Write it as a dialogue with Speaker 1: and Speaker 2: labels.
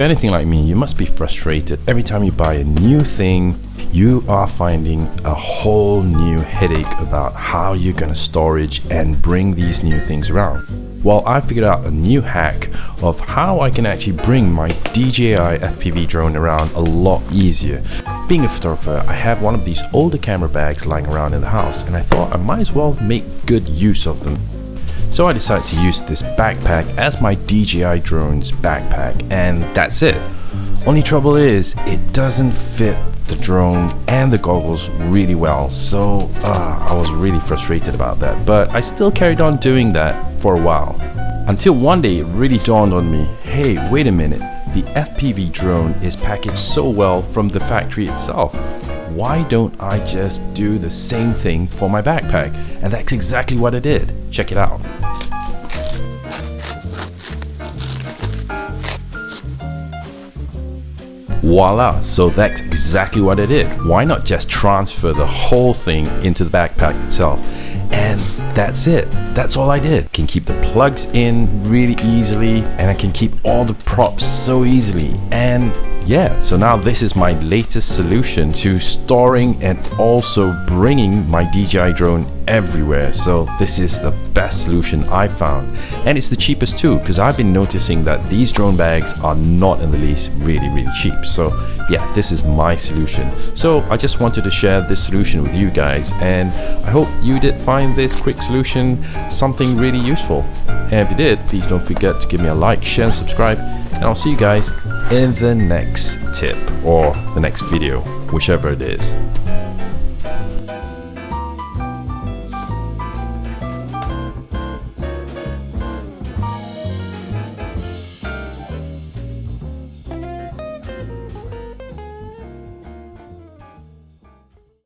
Speaker 1: anything like me, you must be frustrated. Every time you buy a new thing, you are finding a whole new headache about how you're gonna storage and bring these new things around. Well, I figured out a new hack of how I can actually bring my DJI FPV drone around a lot easier. Being a photographer, I have one of these older camera bags lying around in the house and I thought I might as well make good use of them. So I decided to use this backpack as my DJI drone's backpack and that's it. Only trouble is it doesn't fit the drone and the goggles really well so uh, I was really frustrated about that. But I still carried on doing that for a while until one day it really dawned on me hey wait a minute the FPV drone is packaged so well from the factory itself. Why don't I just do the same thing for my backpack? And that's exactly what I did. Check it out Voila, so that's exactly what I did. Why not just transfer the whole thing into the backpack itself? And that's it. That's all I did. Can keep the plugs in really easily and I can keep all the props so easily. And yeah, so now this is my latest solution to storing and also bringing my DJI drone everywhere. So this is the best solution I found. And it's the cheapest too, because I've been noticing that these drone bags are not in the least really, really cheap. So yeah, this is my solution. So I just wanted to share this solution with you guys. And I hope you did find this quick solution something really useful. And if you did, please don't forget to give me a like, share, and subscribe. And I'll see you guys in the next tip or the next video, whichever it is.